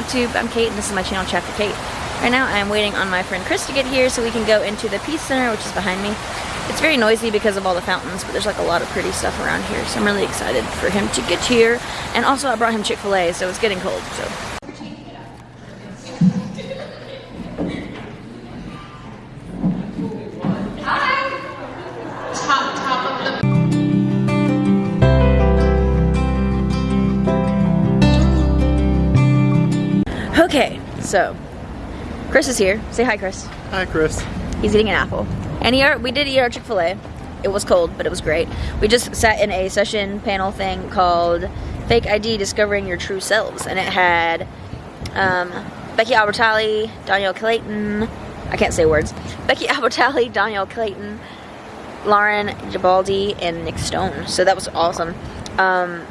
booktube, I'm Kate and this is my channel Chapter Kate. Right now I'm waiting on my friend Chris to get here so we can go into the Peace Center which is behind me. It's very noisy because of all the fountains, but there's like a lot of pretty stuff around here, so I'm really excited for him to get here. And also I brought him Chick-fil-A, so it's getting cold, so. Okay, so Chris is here. Say hi, Chris. Hi, Chris. He's eating an apple. And he, we did eat our Chick-fil-A. It was cold, but it was great. We just sat in a session panel thing called Fake ID Discovering Your True Selves. And it had um, Becky Albertalli, Dhonielle Clayton, I can't say words. Becky Albertalli, Dhonielle Clayton, Lauren Gibaldi, and Nic Stone. So that was awesome. Um,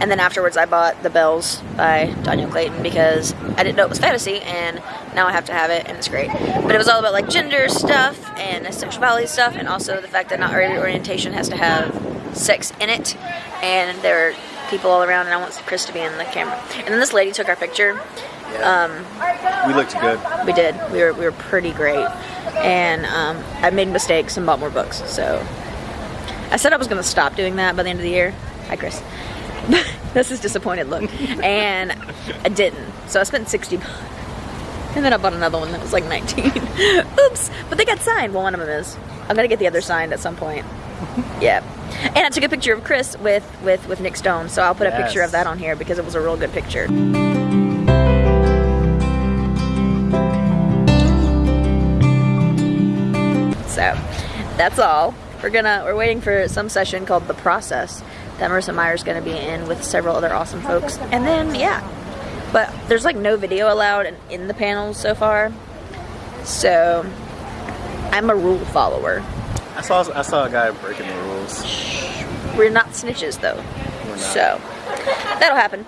and then afterwards I bought The Belles by Dhonielle Clayton because I didn't know it was fantasy and now I have to have it and it's great. But it was all about like gender stuff and sexuality stuff and also the fact that not every orientation has to have sex in it and there are people all around and I want Chris to be in the camera. And then this lady took our picture. Um, we looked good. We did. We were, we were pretty great. And um, I made mistakes and bought more books. So I said I was going to stop doing that by the end of the year. Hi, Chris. This is disappointed look. And I didn't. So I spent 60 bucks. And then I bought another one that was like 19. Oops. But they got signed. Well, one of them is. I'm gonna get the other signed at some point. Yeah. And I took a picture of Chris with, with, with Nic Stone. So I'll put a picture of that on here because it was a real good picture. So that's all. We're gonna, we're waiting for some session called The Process that Marissa Meyer's gonna be in with several other awesome folks. And then, yeah. But there's like no video allowed in, in the panels so far. So, I'm a rule follower. I saw, I saw a guy breaking the rules. We're not snitches though. Not. So, that'll happen.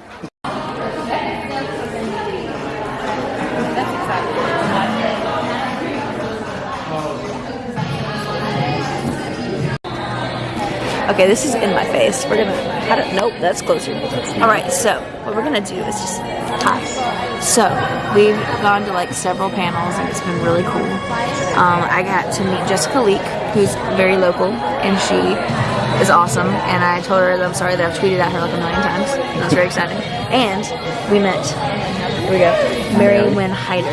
Okay, this is in my face. We're gonna, how do, nope, that's closer. All right, so what we're gonna do is just, hi. So, we've gone to like several panels and it's been really cool. Um, I got to meet Jessica Leake, who's very local, and she is awesome. And I told her that I'm sorry that I've tweeted at her like a million times. That was very exciting. And we met, here we go, Mary Winn Heider.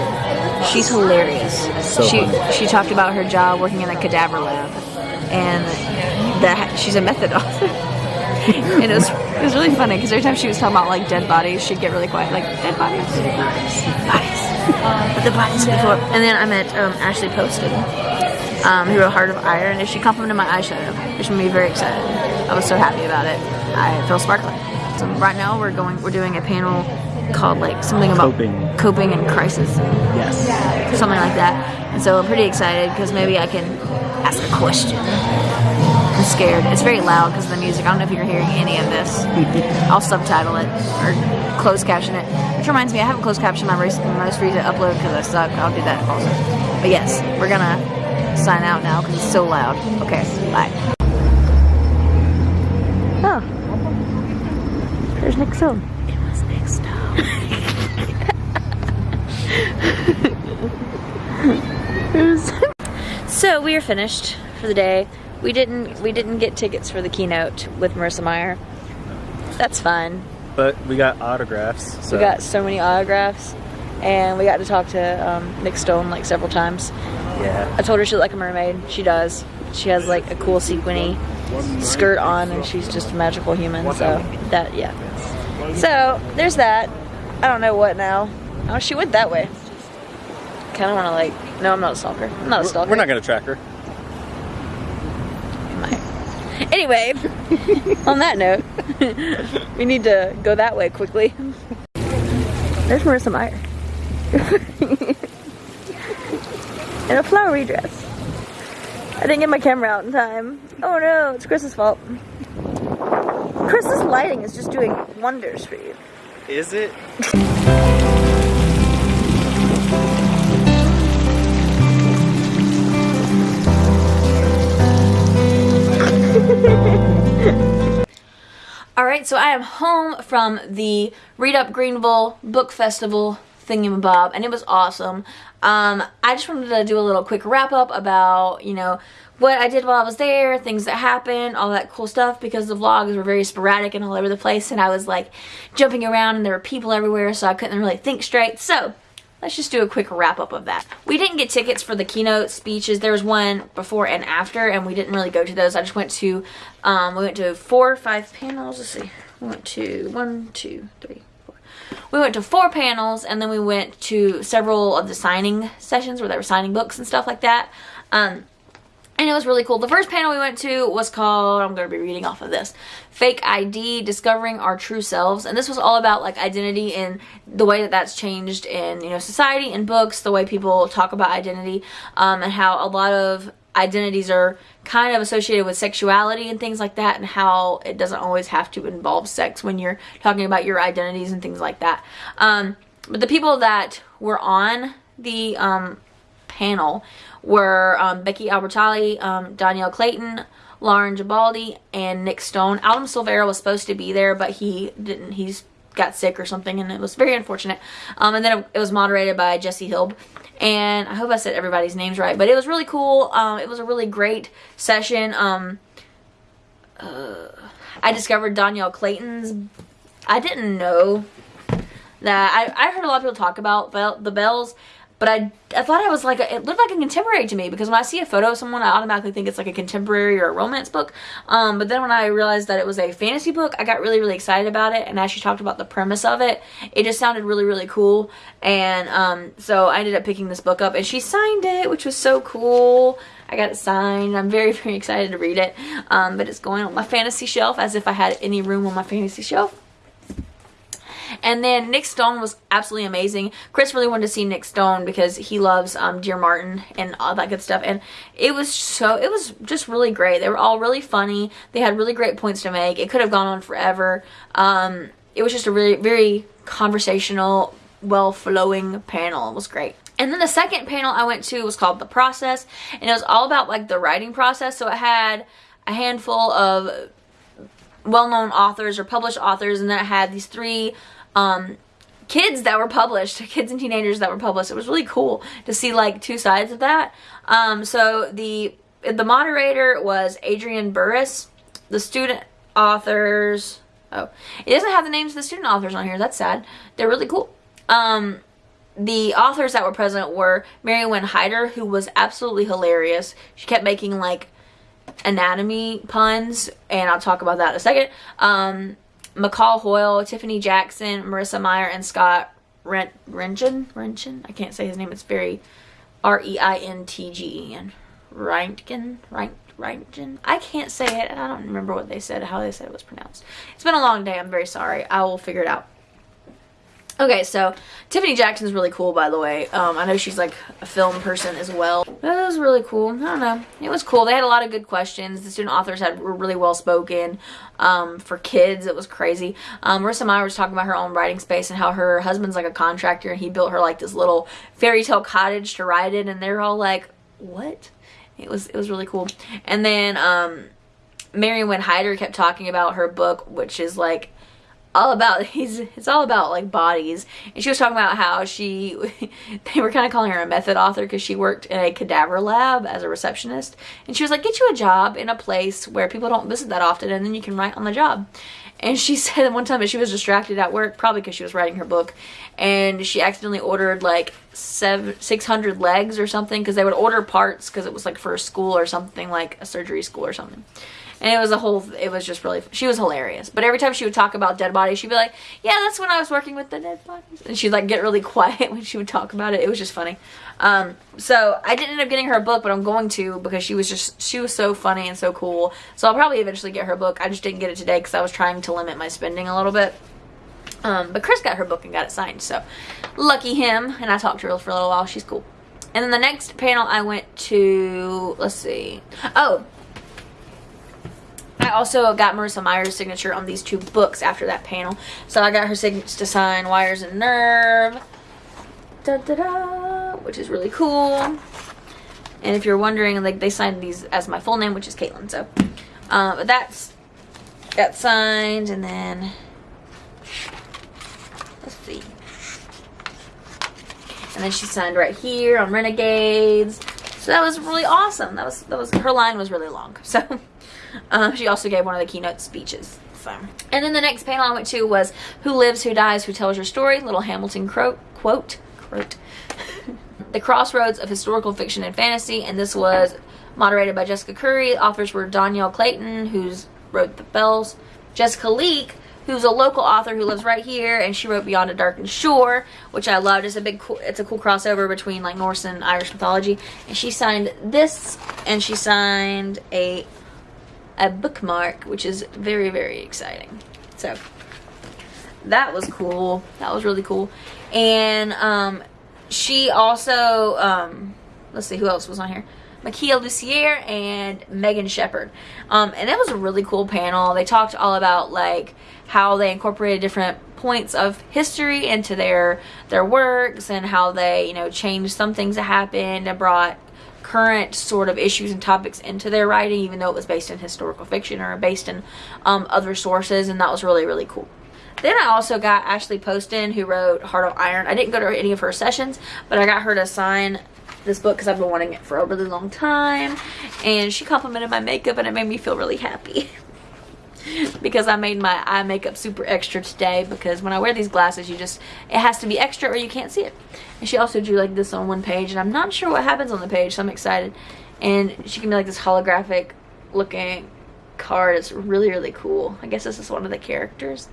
She's hilarious. So she funny. she talked about her job working in a cadaver lab, and that she's a method author. and it was it was really funny because every time she was talking about like dead bodies, she'd get really quiet, like dead bodies, bodies, but the bodies before. And then I met um, Ashley Poston, um, who wrote Heart of Iron, and she complimented my eyeshadow, which made me very excited. I was so happy about it. I feel sparkling. So right now we're going, we're doing a panel called like something about coping, coping and crisis. Yes. Something like that. And so I'm pretty excited because maybe I can ask a question I'm scared. It's very loud because of the music. I don't know if you're hearing any of this. I'll subtitle it or closed caption it. Which reminds me, I haven't closed captioned my most recent upload because I suck. I'll do that also. But yes, we're gonna sign out now because it's so loud. Okay, bye. Oh. There's Nic Stone. It was Nic Stone. so we are finished for the day. We didn't we didn't get tickets for the keynote with Marissa Meyer. That's fine. But we got autographs. So. We got so many autographs, and we got to talk to um, Nic Stone like several times. Yeah. I told her she looked like a mermaid. She does. She has like a cool sequiny skirt on, and she's just a magical human. So that yeah. So there's that. I don't know what now. Oh, she went that way. Kind of want to like. No, I'm not a stalker. I'm not a stalker. We're not gonna track her. Anyway, on that note, we need to go that way quickly. There's Marissa Meyer. In a flowery dress. I didn't get my camera out in time. Oh no, it's Chris's fault. Chris's lighting is just doing wonders for you. Is it? right, so I am home from the Read Up Greenville Book Festival thingamabob, and it was awesome. Um, I just wanted to do a little quick wrap up about, you know, what I did while I was there, things that happened, all that cool stuff, because the vlogs were very sporadic and all over the place, and I was like jumping around and there were people everywhere, so I couldn't really think straight. So, let's just do a quick wrap up of that. We didn't get tickets for the keynote speeches. There was one before and after, and we didn't really go to those. I just went to, um, we went to four or five panels. Let's see. We went to one, two, three, four. We went to four panels, and then we went to several of the signing sessions where they were signing books and stuff like that. Um, and it was really cool. The first panel we went to was called, I'm going to be reading off of this, Fake ID, Discovering Our True Selves. And this was all about like identity and the way that that's changed in, you know, society and books, the way people talk about identity, um, and how a lot of identities are kind of associated with sexuality and things like that and how it doesn't always have to involve sex when you're talking about your identities and things like that. Um, but the people that were on the um, panel were um, Becky Albertalli, um, Dhonielle Clayton, Lauren Gibaldi, and Nic Stone. Adam Silvera was supposed to be there, but he didn't. He's got sick or something, and it was very unfortunate. Um, and then it, it, was moderated by Jesse Hilb. And I hope I said everybody's names right, but it was really cool. Um, it was a really great session. Um, uh, I discovered Dhonielle Clayton's. I didn't know that. I, I heard a lot of people talk about the Belles but I, I thought I was like, a, it looked like a contemporary to me because when I see a photo of someone, I automatically think it's like a contemporary or a romance book. Um, but then when I realized that it was a fantasy book, I got really, really excited about it. And as she talked about the premise of it, it just sounded really, really cool. And um, so I ended up picking this book up and she signed it, which was so cool. I got it signed. I'm very, very excited to read it. Um, but it's going on my fantasy shelf as if I had any room on my fantasy shelf. And then Nic Stone was absolutely amazing. Chris really wanted to see Nic Stone because he loves um, Dear Martin and all that good stuff. And it was so, it was just really great. They were all really funny. They had really great points to make. It could have gone on forever. Um, it was just a really, very conversational, well-flowing panel. It was great. And then the second panel I went to was called The Process. And it was all about like the writing process. So it had a handful of well-known authors or published authors and then it had these three um, kids that were published, kids and teenagers that were published. It was really cool to see like two sides of that. Um, so the the moderator was Adrian Burris. The student authors, oh, it doesn't have the names of the student authors on here. That's sad. They're really cool. Um, the authors that were present were Mary Winn Heider, who was absolutely hilarious. She kept making like anatomy puns, and I'll talk about that in a second. Um, McCall Hoyle, Tiffany Jackson, Marissa Meyer, and Scott Rent Rentgen. Rentgen? I can't say his name. It's very R-E-I-N-T-G-E-N. Reintgen? Reint Reintgen? I can't say it, and I don't remember what they said, how they said it was pronounced. It's been a long day. I'm very sorry. I will figure it out. Okay, so Tiffany Jackson's really cool, by the way. Um, I know she's like a film person as well. That was really cool. I don't know. It was cool. They had a lot of good questions. The student authors had were really well spoken. Um, for kids, it was crazy. Um, Marissa Meyer was talking about her own writing space and how her husband's like a contractor and he built her like this little fairy tale cottage to write in, and they're all like, "What?" It was it was really cool. And then um, Mary Winn Heider kept talking about her book, which is like all about he's it's all about like bodies. And she was talking about how she they were kind of calling her a method author because she worked in a cadaver lab as a receptionist. And she was like get you a job in a place where people don't visit that often and then you can write on the job. And she said one time that she was distracted at work probably because she was writing her book and she accidentally ordered like seven 600 legs or something because they would order parts because it was like for a school or something like a surgery school or something and it was a whole, it was just really, she was hilarious. But every time she would talk about dead bodies, she'd be like, yeah, that's when I was working with the dead bodies. And she'd like get really quiet when she would talk about it. It was just funny. Um, so I didn't end up getting her a book, but I'm going to because she was just, she was so funny and so cool. So I'll probably eventually get her book. I just didn't get it today because I was trying to limit my spending a little bit. Um, but Chris got her book and got it signed, so lucky him. And I talked to her for a little while. She's cool. And then the next panel I went to, let's see. Oh, I also got Marissa Meyer's signature on these two books after that panel. So I got her signature to sign Wires and Nerve. Da, da, da, which is really cool. And if you're wondering, like they signed these as my full name, which is Caitlin. So uh, but that's got signed, and then let's see. And then she signed right here on Renegades. So that was really awesome. That was that was her line was really long. So um, she also gave one of the keynote speeches. So and then the next panel I went to was "Who Lives, Who Dies, Who Tells Your Story?" Little Hamilton quote quote quote. the crossroads of historical fiction and fantasy, and this was moderated by Jessica Curry. Authors were Dhonielle Clayton, who's wrote The Belles, Jessica Leake, who's a local author who lives right here, and she wrote Beyond a Darkened Shore, which I loved. It's a big, cool, it's a cool crossover between like Norse and Irish mythology. And she signed this, and she signed a a bookmark, which is very, very exciting. So that was cool. That was really cool. And um, she also, um, let's see who else was on here. Makia Lucier and Megan Shepherd. Um, and that was a really cool panel. They talked all about like how they incorporated different points of history into their their works and how they, you know, changed some things that happened and brought current sort of issues and topics into their writing even though it was based in historical fiction or based in um, other sources and that was really really cool then I also got Ashley Poston who wrote Heart of Iron. I didn't go to any of her sessions, but I got her to sign this book because I've been wanting it for a really long time. And she complimented my makeup and it made me feel really happy. because I made my eye makeup super extra today because when I wear these glasses you just it has to be extra or you can't see it. And she also drew like this on one page and I'm not sure what happens on the page so I'm excited. And she can be like this holographic looking card. It's really really cool. I guess this is one of the characters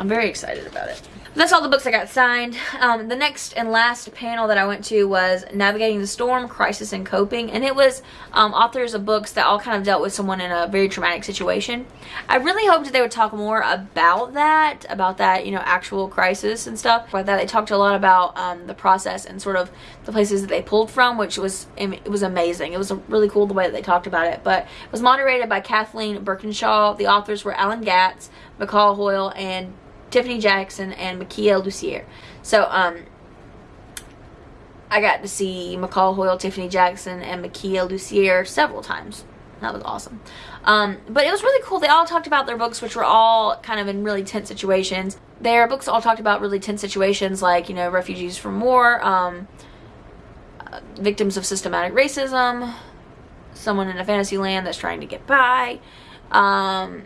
I'm very excited about it that's all the books I got signed. Um, the next and last panel that I went to was Navigating the Storm, Crisis and Coping. And it was um, authors of books that all kind of dealt with someone in a very traumatic situation. I really hoped that they would talk more about that, about that, you know, actual crisis and stuff like that. They talked a lot about um, the process and sort of the places that they pulled from, which was, it was amazing. It was really cool the way that they talked about it. But it was moderated by Kathleen Burkinshaw. The authors were Alan Gratz, McCall Hoyle, and Tiffany Jackson and Makia Lucier. So, um, I got to see McCall Hoyle, Tiffany Jackson, and Makia Lucier several times. That was awesome. Um, but it was really cool. They all talked about their books, which were all kind of in really tense situations. Their books all talked about really tense situations like, you know, refugees from war, um, uh, victims of systematic racism, someone in a fantasy land that's trying to get by, um,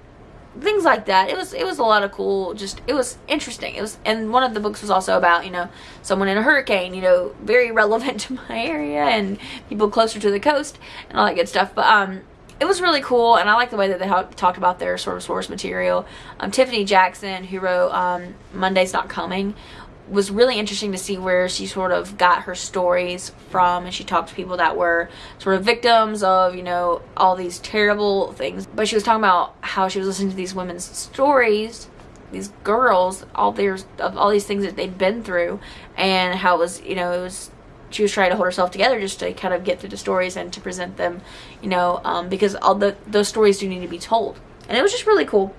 things like that. It was it was a lot of cool. Just it was interesting. It was and one of the books was also about you know someone in a hurricane. You know, very relevant to my area and people closer to the coast and all that good stuff. But um, it was really cool and I like the way that they talked about their sort of source material. Um, Tiffany Jackson, who wrote um, Monday's Not Coming, was really interesting to see where she sort of got her stories from and she talked to people that were sort of victims of you know all these terrible things. But she was talking about how she was listening to these women's stories these girls all their of all these things that they'd been through and how it was you know it was she was trying to hold herself together just to kind of get through the stories and to present them you know um, because all the those stories do need to be told and it was just really cool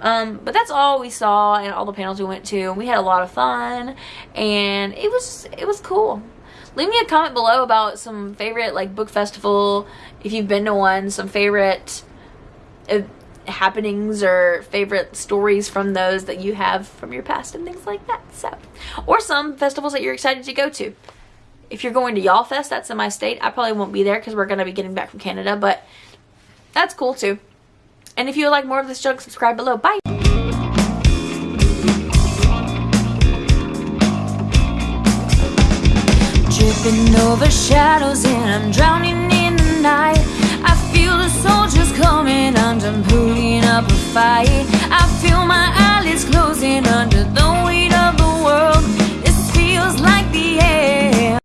um, but that's all we saw and all the panels we went to. We had a lot of fun and it was, it was cool. Leave me a comment below about some favorite like book festival, if you've been to one, some favorite uh, happenings or favorite stories from those that you have from your past and things like that. So, or some festivals that you're excited to go to. If you're going to YALLFest, that's in my state. I probably won't be there because we're going to be getting back from Canada, but that's cool too. And if you would like more of this junk, subscribe below. Bye! Dripping over shadows and I'm drowning in the night I feel the soldiers coming, up a fight I feel my eyelids closing under the